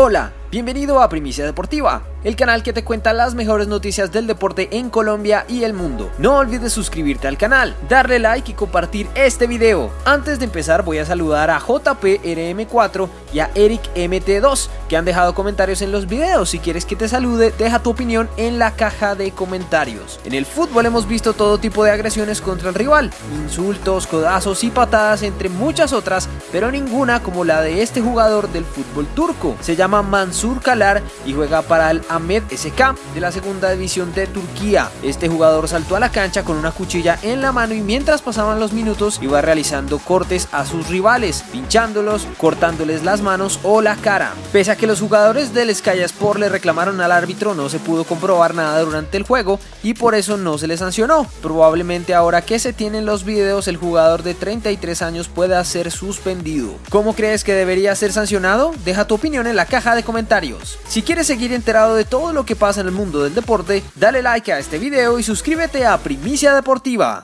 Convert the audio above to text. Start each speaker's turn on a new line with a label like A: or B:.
A: Hola, bienvenido a Primicia Deportiva, el canal que te cuenta las mejores noticias del deporte en Colombia y el mundo. No olvides suscribirte al canal, darle like y compartir este video. Antes de empezar voy a saludar a JPRM4 y a EricMT2 que han dejado comentarios en los videos. Si quieres que te salude, deja tu opinión en la caja de comentarios. En el fútbol hemos visto todo tipo de agresiones contra el rival, insultos, codazos y patadas entre muchas otras, pero ninguna como la de este jugador del fútbol turco. Se llama Mansur Kalar y juega para el Ahmed SK de la segunda división de Turquía. Este jugador saltó a la cancha con una cuchilla en la mano y mientras pasaban los minutos iba realizando cortes a sus rivales, pinchándolos, cortándoles las manos o la cara. Pese a que los jugadores del Sky Sport le reclamaron al árbitro, no se pudo comprobar nada durante el juego y por eso no se le sancionó. Probablemente ahora que se tienen los videos, el jugador de 33 años pueda ser suspendido. ¿Cómo crees que debería ser sancionado? Deja tu opinión en la caja de comentarios. Si quieres seguir enterado todo lo que pasa en el mundo del deporte, dale like a este video y suscríbete a Primicia Deportiva.